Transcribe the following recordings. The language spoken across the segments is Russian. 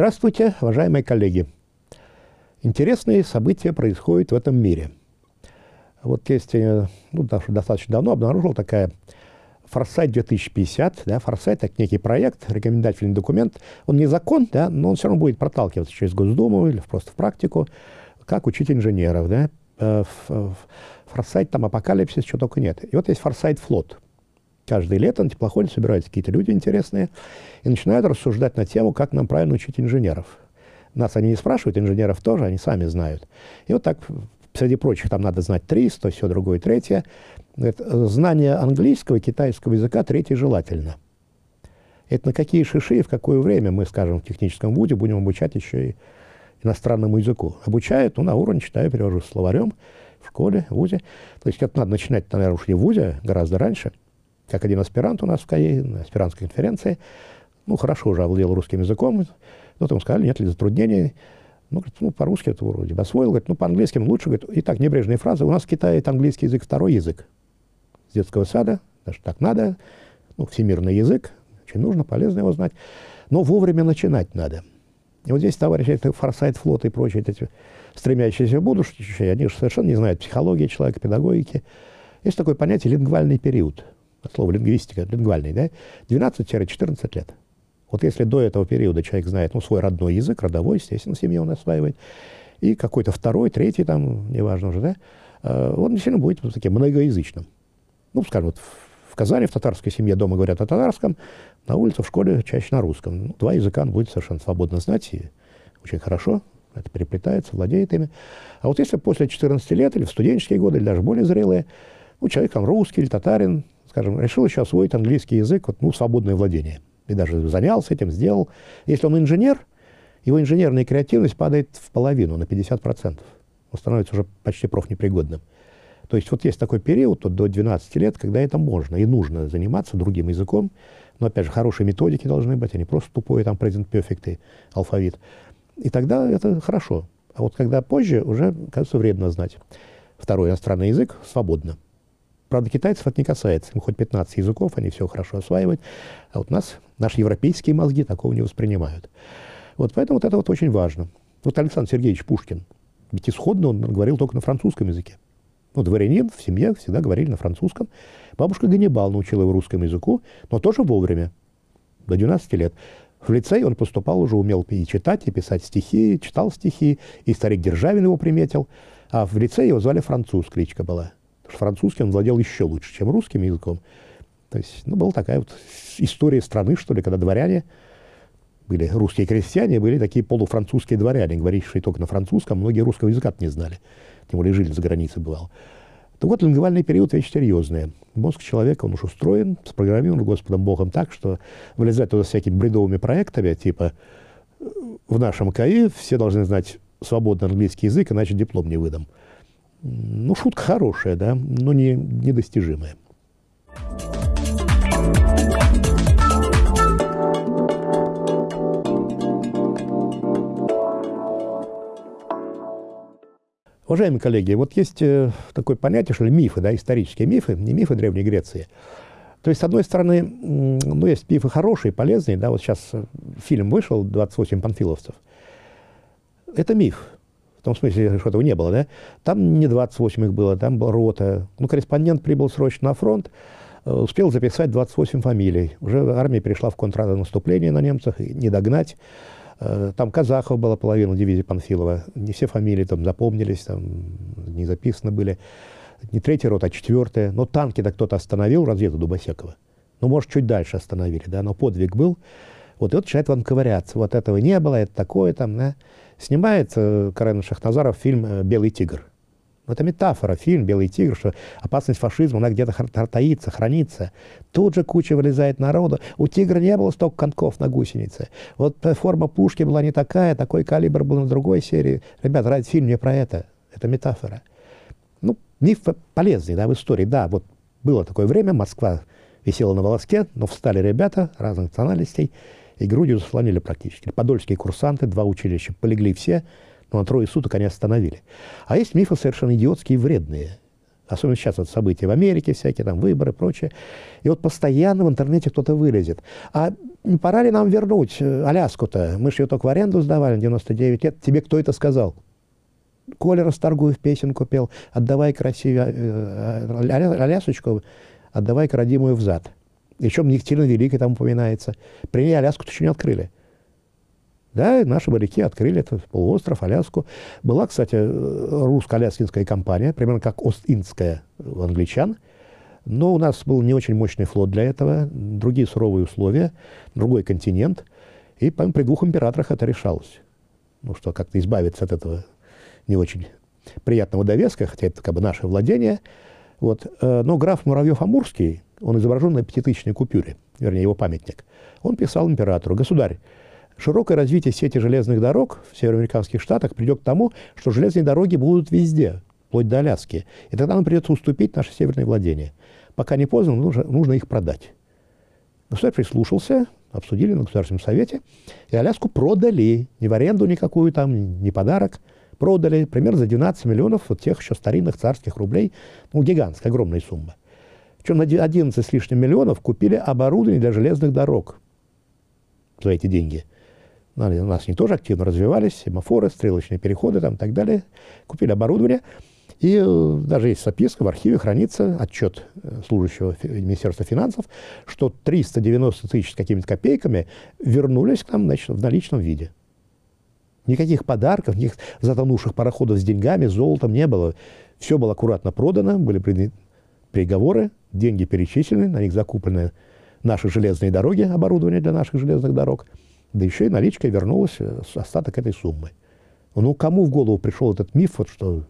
Здравствуйте, уважаемые коллеги. Интересные события происходят в этом мире. Вот есть, э, ну, достаточно давно обнаружил такая Форсайт 2050, да, Форсайт – это некий проект, рекомендательный документ. Он не закон, да, но он все равно будет проталкиваться через Госдуму или просто в практику, как учить инженеров. Да. Э, Форсайт, там апокалипсис, чего только нет. И вот есть Форсайт флот. Каждое лето на теплоходе собираются какие-то люди интересные и начинают рассуждать на тему, как нам правильно учить инженеров. Нас они не спрашивают, инженеров тоже, они сами знают. И вот так, среди прочих, там надо знать три, то все другое, третье. Говорит, знание английского и китайского языка третье желательно. Это на какие шиши и в какое время мы, скажем, в техническом вузе будем обучать еще и иностранному языку. Обучают, ну, на уровне читаю, перевожу словарем в школе, в вузе. То есть это надо начинать, наверное, уж в вузе, гораздо раньше. Как один аспирант у нас в КАИ, на аспирантской конференции. Ну, хорошо уже овладел русским языком. Вот ему сказали, нет ли затруднений. Ну, говорит, ну, по-русски это вроде бы освоил. Говорит, ну, по-английски лучше. Говорит, и так, небрежные фразы. У нас в Китае это английский язык второй язык. С детского сада, даже так надо. Ну, всемирный язык. Очень нужно, полезно его знать. Но вовремя начинать надо. И вот здесь товарищи, это форсайт флота и прочие эти стремящиеся в будущее, они же совершенно не знают психологии человека, педагогики. Есть такое понятие лингвальный период. Слово лингвистика, лингвальный, да? 12-14 лет. Вот если до этого периода человек знает ну, свой родной язык, родовой, естественно, семья он осваивает, и какой-то второй, третий, там, неважно уже, да, э, он действительно будет таким многоязычным. Ну, скажем, вот в Казани, в татарской семье дома говорят о татарском, на улице, в школе чаще на русском. Ну, два языка он будет совершенно свободно знать, и очень хорошо, это переплетается, владеет ими. А вот если после 14 лет, или в студенческие годы, или даже более зрелые, ну, человек там русский или татарин, скажем, решил еще освоить английский язык, вот, ну, свободное владение – и даже занялся этим, сделал. Если он инженер, его инженерная креативность падает в половину, на 50%. Он становится уже почти профнепригодным. То есть вот есть такой период вот, до 12 лет, когда это можно и нужно заниматься другим языком. Но, опять же, хорошие методики должны быть, а не просто тупой там present perfect и алфавит. И тогда это хорошо. А вот когда позже, уже, кажется, вредно знать второй иностранный язык свободно. Правда, китайцев это не касается. Им хоть 15 языков, они все хорошо осваивают. А вот нас, наши европейские мозги такого не воспринимают. Вот поэтому вот это вот очень важно. Вот Александр Сергеевич Пушкин, ведь исходно он говорил только на французском языке. Ну, дворянин в семье всегда говорили на французском. Бабушка Ганнибал научила его русскому языку, но тоже вовремя, до 12 лет. В лицей он поступал, уже умел и читать, и писать стихи, читал стихи, и старик Державин его приметил. А в лице его звали француз, кличка была французский он владел еще лучше, чем русским языком. То есть, ну, была такая вот история страны, что ли, когда дворяне были русские крестьяне, были такие полуфранцузские дворяне, говорившие только на французском, многие русского языка не знали, тем более жили за границей, бывал. То вот лингвальный период вещь серьезная. Мозг человека, он уж устроен, спрограммирован Господом Богом так, что вылезать туда всякими бредовыми проектами, типа в нашем КАИ все должны знать свободный английский язык, иначе диплом не выдам. Ну, шутка хорошая, да, но не, недостижимая. Уважаемые коллеги, вот есть э, такое понятие, что ли, мифы, да, исторические мифы, не мифы Древней Греции. То есть, с одной стороны, ну, есть мифы хорошие, полезные, да, вот сейчас э, фильм вышел «28 панфиловцев». Это миф, в том смысле, что этого не было, да, там не 28 их было, там была рота. Ну, корреспондент прибыл срочно на фронт, э, успел записать 28 фамилий. Уже армия перешла в контрнаступление на немцах, не догнать. Э, там казахов была половина дивизии Панфилова. Не все фамилии там запомнились, там не записаны были. Не третья рота, а четвертая. Но танки-то кто-то остановил, разведу Дубосекова. Ну, может, чуть дальше остановили, да, но подвиг был. Вот и вот начинает вам ковыряться. Вот этого не было, это такое там, да. Снимает э, Карен Шахназаров фильм э, «Белый тигр». Это метафора, фильм «Белый тигр», что опасность фашизма, она где-то таится, хранится. Тут же куча вылезает народу. У тигра не было столько конков на гусенице. Вот э, форма пушки была не такая, такой калибр был на другой серии. Ребята, ради фильм не про это. Это метафора. Ну, миф полезный, да, в истории. Да, вот было такое время, Москва висела на волоске, но встали ребята разных национальностей, и грудью заслонили практически. Подольские курсанты, два училища, полегли все, но на трое суток они остановили. А есть мифы совершенно идиотские и вредные. Особенно сейчас вот события в Америке всякие, там выборы и прочее. И вот постоянно в интернете кто-то вылезет. А пора ли нам вернуть э, Аляску-то? Мы же ее только в аренду сдавали 99 лет. Тебе кто это сказал? Коля Расторгуев песенку пел «Отдавай красивее э, э, Алясочку, отдавай-ка родимую взад». Причем Екатерина Великая там упоминается. При ней Аляску-то еще не открыли. Да, наши моряки открыли этот полуостров, Аляску. Была, кстати, русско-аляскинская компания, примерно как Ост-Индская у англичан. Но у нас был не очень мощный флот для этого, другие суровые условия, другой континент. И при двух императорах это решалось. Ну что, как-то избавиться от этого не очень приятного довеска, хотя это как бы наше владение. Вот. Э, но граф Муравьев-Амурский, он изображен на пятитысячной купюре, вернее, его памятник, он писал императору, «Государь, широкое развитие сети железных дорог в североамериканских штатах придет к тому, что железные дороги будут везде, вплоть до Аляски. И тогда нам придется уступить наши северные владения. Пока не поздно, нужно, нужно их продать. Государь прислушался, обсудили на Государственном совете, и Аляску продали. Не в аренду никакую там, не подарок. Продали примерно за 12 миллионов вот тех еще старинных царских рублей. Ну, гигантская, огромная сумма. Причем на 11 с лишним миллионов купили оборудование для железных дорог за эти деньги. У нас они тоже активно развивались, семафоры, стрелочные переходы там, и так далее. Купили оборудование. И э, даже есть записка, в архиве хранится отчет э, служащего Министерства финансов, что 390 тысяч с какими-то копейками вернулись к нам значит, в наличном виде. Никаких подарков, никаких затонувших пароходов с деньгами, золотом не было. Все было аккуратно продано, были приговоры, деньги перечислены, на них закуплены наши железные дороги, оборудование для наших железных дорог – да еще и наличкой вернулась э, остаток этой суммы. Ну, кому в голову пришел этот миф, вот, что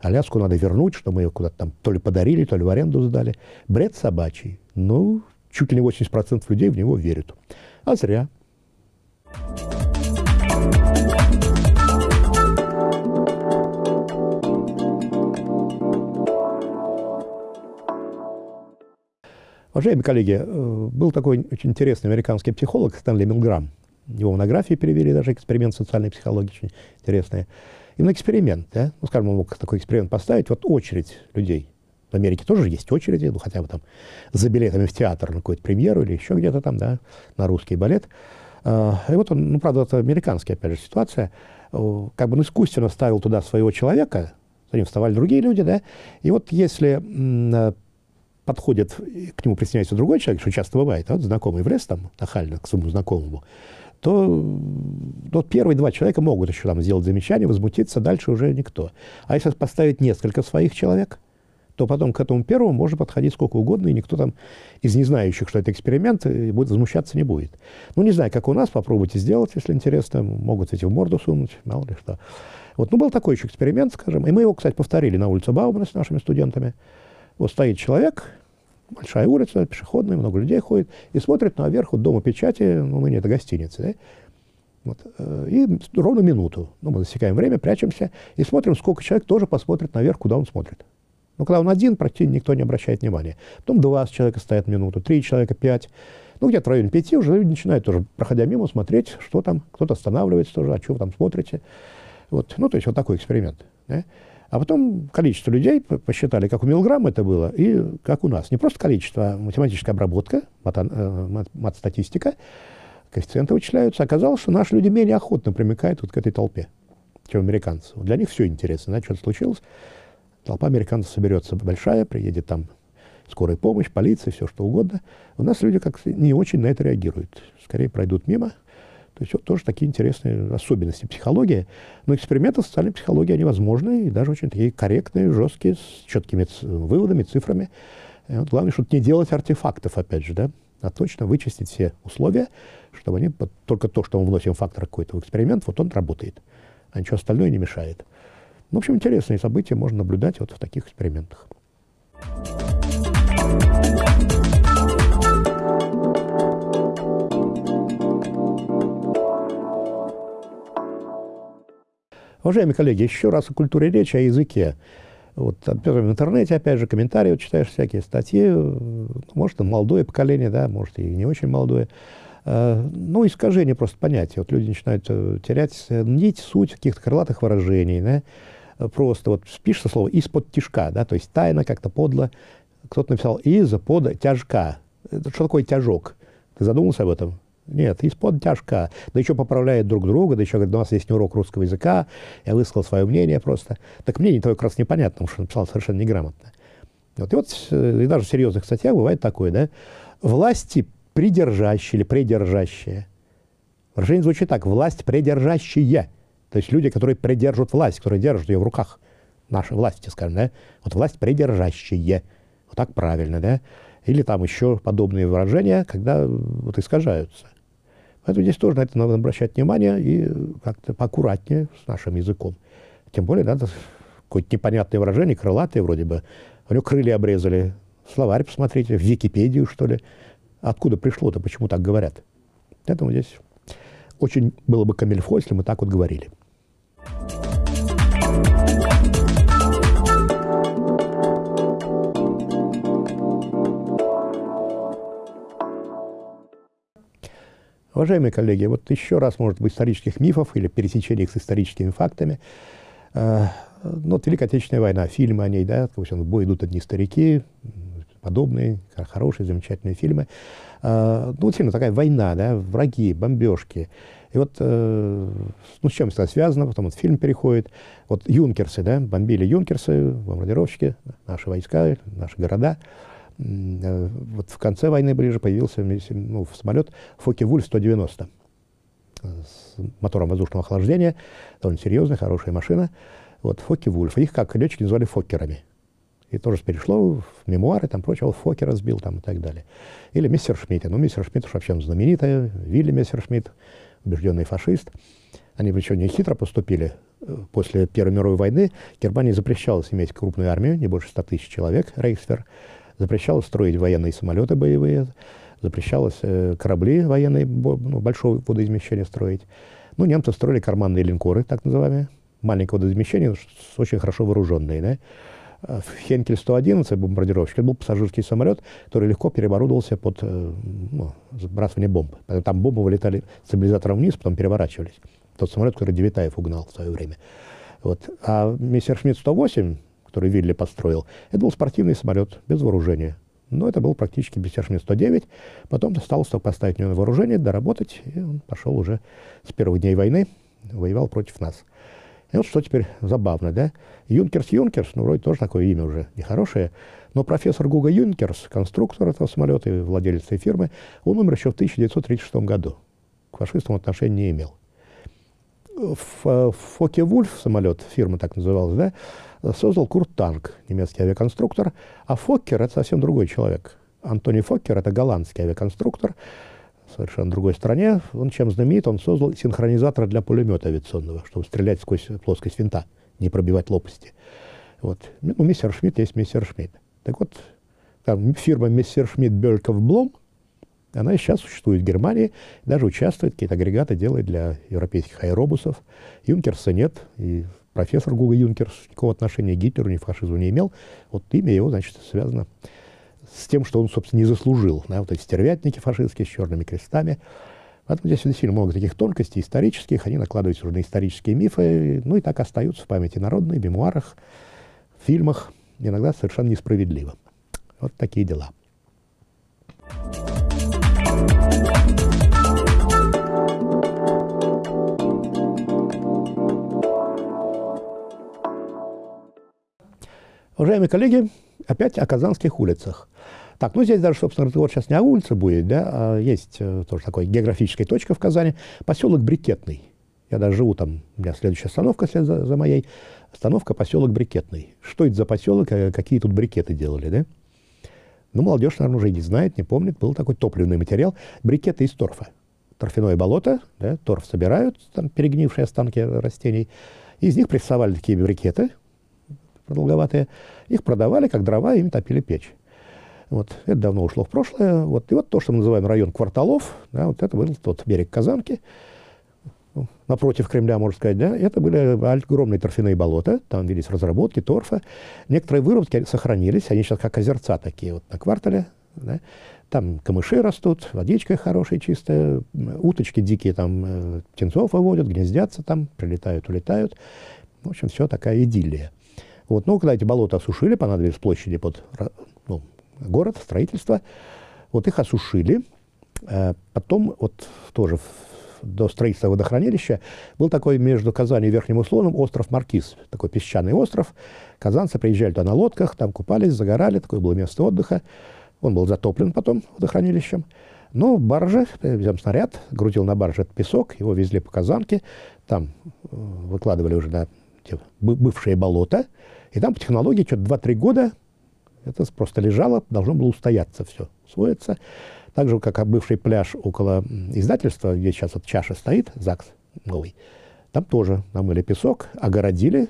Аляску надо вернуть, что мы ее куда-то там то ли подарили, то ли в аренду сдали. Бред собачий. Ну, чуть ли не 80% людей в него верят. А зря. Уважаемые коллеги, э, был такой очень интересный американский психолог Стэнли Милграм – его монографии перевели даже, эксперимент социальной психологии очень интересный. Именно эксперимент, да? Ну, скажем, он мог такой эксперимент поставить, вот очередь людей. В Америке тоже есть очереди, ну, хотя бы там за билетами в театр на какую-то премьеру или еще где-то там, да, на русский балет. А, и вот он, ну, правда, это американская, опять же, ситуация, как бы он искусственно ставил туда своего человека, за ним вставали другие люди, да, и вот если подходит, к нему присоединяется другой человек, что часто бывает, а вот знакомый влез там нахально к своему знакомому, то вот первые два человека могут еще там сделать замечание, возмутиться, дальше уже никто. А если поставить несколько своих человек, то потом к этому первому можно подходить сколько угодно, и никто там из не знающих, что это эксперимент, будет возмущаться не будет. Ну, не знаю, как у нас, попробуйте сделать, если интересно, могут эти в морду сунуть, мало ли что. Вот, ну, был такой еще эксперимент, скажем, и мы его, кстати, повторили на улице Баумана с нашими студентами. Вот стоит человек, большая улица, пешеходная, много людей ходит, и смотрит наверх вот дома печати, ну, ныне это гостиница, да? Вот, э, и ровно минуту. Ну, мы засекаем время, прячемся и смотрим, сколько человек тоже посмотрит наверх, куда он смотрит. Ну, когда он один, практически никто не обращает внимания. Потом два человека стоят минуту, три человека, пять. Ну, где-то в районе пяти уже люди начинают тоже, проходя мимо, смотреть, что там. Кто-то останавливается тоже, а что вы там смотрите. Вот. Ну, то есть вот такой эксперимент. Да? А потом количество людей посчитали, как у Милграмма это было, и как у нас. Не просто количество, а математическая обработка, э, мат-статистика, коэффициенты вычисляются. Оказалось, что наши люди менее охотно примыкают вот к этой толпе, чем американцы. Для них все интересно. Знаете, что случилось? Толпа американцев соберется большая, приедет там скорая помощь, полиция, все что угодно. У нас люди как не очень на это реагируют. Скорее пройдут мимо, то есть вот тоже такие интересные особенности психологии. Но эксперименты в социальной психологии, они возможны, и даже очень такие корректные, жесткие, с четкими выводами, цифрами. И вот главное, чтобы не делать артефактов, опять же, да, а точно вычистить все условия, чтобы они, только то, что мы вносим фактор какой-то в эксперимент, вот он работает, а ничего остальное не мешает. Ну, в общем, интересные события можно наблюдать вот в таких экспериментах. Уважаемые коллеги, еще раз о культуре речи, о языке. Вот, в интернете, опять же, комментарии, вот, читаешь всякие статьи, может, молодое поколение, да, может, и не очень молодое. Э, ну, искажение просто понятия. Вот люди начинают э, терять нить, суть каких-то крылатых выражений, да, просто вот пишется слово из-под тяжка, да, то есть тайно, как-то подло. Кто-то написал из-под тяжка. Это что такое тяжок? Ты задумался об этом? Нет, из-под тяжка. Да еще поправляет друг друга, да еще говорит, у нас есть урок русского языка, я высказал свое мнение просто. Так мнение твое как раз непонятно, потому что написал совершенно неграмотно. Вот, и вот и даже в серьезных статьях бывает такое, да, власти придержащие или придержащие. Выражение звучит так, власть придержащие. То есть люди, которые придержат власть, которые держат ее в руках. Наши власти, скажем, да? Вот власть придержащие. Вот так правильно, да? Или там еще подобные выражения, когда вот искажаются. Поэтому здесь тоже на это надо обращать внимание и как-то поаккуратнее с нашим языком. Тем более, надо какое-то непонятное выражение, крылатое вроде бы. У него крылья обрезали. Словарь посмотрите, в Википедию, что ли. Откуда пришло-то, почему так говорят? Поэтому здесь очень было бы камильфо, если мы так вот говорили. Уважаемые коллеги, вот еще раз, может быть, исторических мифов или пересечений с историческими фактами. Э, ну, вот Великая Отечественная война, фильмы о ней, да, в бой идут одни старики, подобные, хорошие, замечательные фильмы. Э, ну, вот фильм такая война, да, враги, бомбежки. И вот, э, ну, с чем это связано, потом вот фильм переходит. Вот юнкерсы, да, бомбили юнкерсы, бомбардировщики, наши войска, наши города. Э, вот в конце войны ближе появился ну, самолет Фоке-Вульф-190 с мотором воздушного охлаждения, довольно серьезная, хорошая машина. Вот Фоке-Вульф. Их, как летчики, называли Фоккерами. И тоже перешло в мемуары, там прочее, вот Фокера сбил там и так далее. Или мистер Шмидт. Ну, мистер Шмидт уж вообще знаменитая, Вилли мистер Шмидт, убежденный фашист. Они причем не хитро поступили. После Первой мировой войны Германии запрещалось иметь крупную армию, не больше 100 тысяч человек, Рейхсфер. Запрещалось строить военные самолеты боевые, запрещалось э, корабли военные ну, большого водоизмещения строить. Ну, немцы строили карманные линкоры, так называемые, маленького водоизмещения, очень хорошо вооруженные. Да? А Хенкель 111, бомбардировщик, это был пассажирский самолет, который легко переоборудовался под э, ну, сбрасывание бомб. Там бомбы вылетали стабилизатором вниз, потом переворачивались. Тот самолет, который Девитаев угнал в свое время. Вот. А Мессершмитт 108, который Вилли построил, это был спортивный самолет без вооружения. Но это был практически Мессершмитт 109. Потом только поставить на вооружение, доработать, и он пошел уже с первых дней войны, воевал против нас. И вот что теперь забавно, да? Юнкерс Юнкерс, ну, вроде тоже такое имя уже нехорошее, но профессор Гуга Юнкерс, конструктор этого самолета и владелец этой фирмы, он умер еще в 1936 году. К фашистам отношения не имел. В Фоке Вульф самолет, фирма так называлась, да, создал Курт Танк, немецкий авиаконструктор, а Фоккер — это совсем другой человек. Антони Фоккер — это голландский авиаконструктор, совершенно другой стране. Он чем знаменит? Он создал синхронизатор для пулемета авиационного, чтобы стрелять сквозь плоскость винта, не пробивать лопасти. Вот. Ну, мистер Шмидт есть мистер Шмидт. Так вот, там фирма мистер Шмидт Бельков Блом, она сейчас существует в Германии, даже участвует, какие-то агрегаты делает для европейских аэробусов. Юнкерса нет, и профессор Гуга Юнкерс никакого отношения к Гитлеру, ни фашизму не имел. Вот имя его, значит, связано с тем, что он, собственно, не заслужил. Да, вот эти стервятники фашистские с черными крестами. Поэтому здесь действительно много таких тонкостей исторических, они накладываются уже на исторические мифы, ну и так остаются в памяти народной, в мемуарах, в фильмах, иногда совершенно несправедливо. Вот такие дела. Уважаемые коллеги, опять о казанских улицах. Так, ну здесь даже, собственно, разговор сейчас не о улице будет, да, а есть э, тоже такой географическая точка в Казани, поселок Брикетный. Я даже живу там, у меня следующая остановка след за, за моей, остановка поселок Брикетный. Что это за поселок, э, какие тут брикеты делали, да? Ну, молодежь, наверное, уже не знает, не помнит. Был такой топливный материал. Брикеты из торфа. Торфяное болото, да, торф собирают, там перегнившие останки растений. Из них прессовали такие брикеты продолговатые. Их продавали, как дрова, ими топили печь. Вот, это давно ушло в прошлое. Вот, и вот то, что мы называем район кварталов, да, вот это был тот берег Казанки, напротив Кремля, можно сказать, да, это были огромные торфяные болота, там велись разработки, торфа. Некоторые вырубки сохранились, они сейчас как озерца такие вот на квартале, да. Там камыши растут, водичка хорошая, чистая, уточки дикие там э, птенцов выводят, гнездятся там, прилетают, улетают. В общем, все такая идиллия. Вот. Ну, когда эти болота осушили, понадобились площади под ну, город, строительство, вот их осушили. Э, потом вот тоже до строительства водохранилища был такой между Казанью и Верхним Условным остров Маркиз, такой песчаный остров. Казанцы приезжали туда на лодках, там купались, загорали, такое было место отдыха. Он был затоплен потом водохранилищем. Но баржа, взял снаряд, грузил на барже этот песок, его везли по Казанке, там э, выкладывали уже на те бывшие болота, и там по технологии что-то 2-3 года это просто лежало, должно было устояться все, усвоиться. Так же, как бывший пляж около издательства, где сейчас вот чаша стоит, ЗАГС новый, там тоже намыли песок, огородили,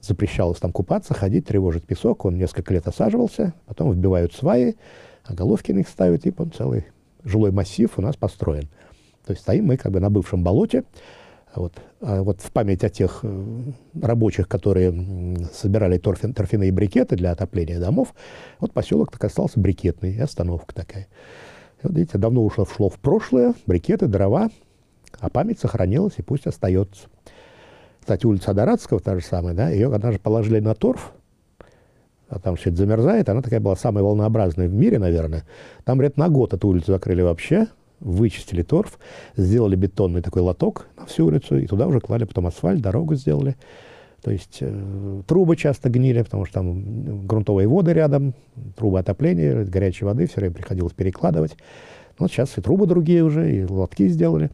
запрещалось там купаться, ходить, тревожить песок. Он несколько лет осаживался, потом вбивают сваи, а головки на них ставят, и он целый жилой массив у нас построен. То есть стоим мы как бы на бывшем болоте. Вот, а вот в память о тех э, рабочих, которые собирали торфин, торфяные брикеты для отопления домов, вот поселок так остался брикетный, и остановка такая. Вот видите, давно ушло, шло в прошлое, брикеты, дрова, а память сохранилась и пусть остается. Кстати, улица Дорадского та же самая, да, ее однажды положили на торф, а там все это замерзает, она такая была самая волнообразная в мире, наверное. Там, говорят, на год эту улицу закрыли вообще, вычистили торф, сделали бетонный такой лоток на всю улицу, и туда уже клали потом асфальт, дорогу сделали. То есть э, трубы часто гнили, потому что там грунтовые воды рядом, трубы отопления, горячей воды все время приходилось перекладывать. Ну, вот сейчас и трубы другие уже, и лотки сделали.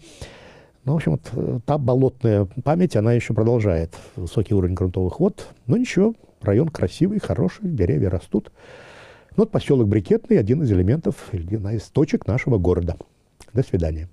Ну, в общем, вот э, та болотная память, она еще продолжает. Высокий уровень грунтовых вод. Но ничего, район красивый, хороший, деревья растут. Ну, вот поселок Брикетный – один из элементов, одна из точек нашего города. До свидания.